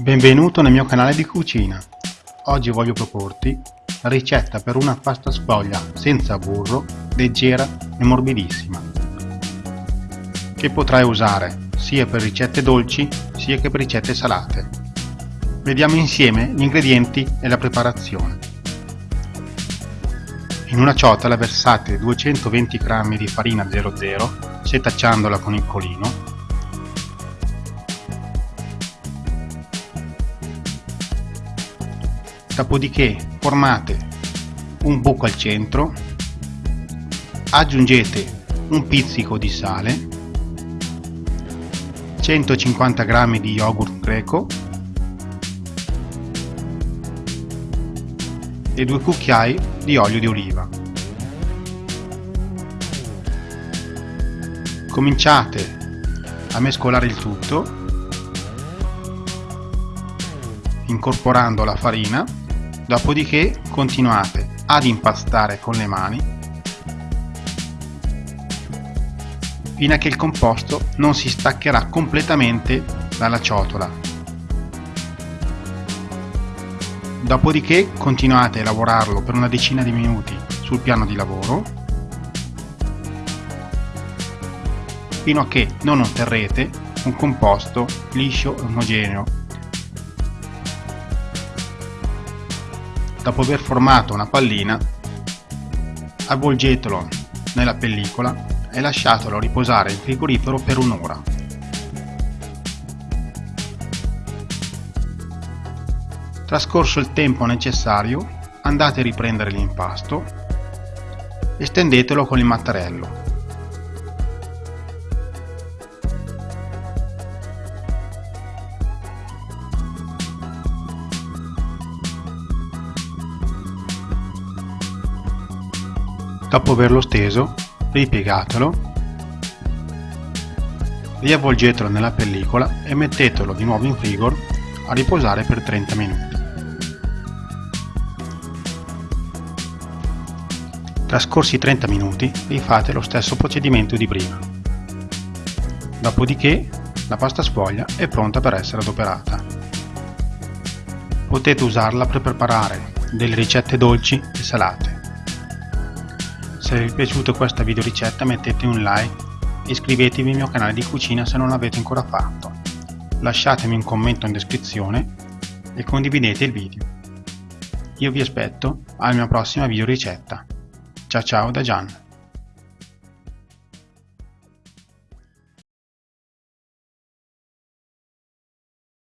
Benvenuto nel mio canale di cucina. Oggi voglio proporti la ricetta per una pasta sfoglia senza burro, leggera e morbidissima, che potrai usare sia per ricette dolci sia che per ricette salate. Vediamo insieme gli ingredienti e la preparazione. In una ciotola versate 220 g di farina 00 setacciandola con il colino dopodiché formate un buco al centro aggiungete un pizzico di sale 150 g di yogurt greco e due cucchiai di olio di oliva. Cominciate a mescolare il tutto incorporando la farina dopodiché continuate ad impastare con le mani fino a che il composto non si staccherà completamente dalla ciotola. Dopodiché continuate a lavorarlo per una decina di minuti sul piano di lavoro fino a che non otterrete un composto liscio e omogeneo Dopo aver formato una pallina, avvolgetelo nella pellicola e lasciatelo riposare in frigorifero per un'ora. Trascorso il tempo necessario, andate a riprendere l'impasto e stendetelo con il mattarello. Dopo averlo steso, ripiegatelo, riavvolgetelo nella pellicola e mettetelo di nuovo in frigo a riposare per 30 minuti. Trascorsi 30 minuti rifate lo stesso procedimento di prima. Dopodiché la pasta sfoglia è pronta per essere adoperata. Potete usarla per preparare delle ricette dolci e salate. Se vi è piaciuta questa video ricetta mettete un like e iscrivetevi al mio canale di cucina se non l'avete ancora fatto. Lasciatemi un commento in descrizione e condividete il video. Io vi aspetto alla mia prossima video ricetta. Ciao ciao da Gian.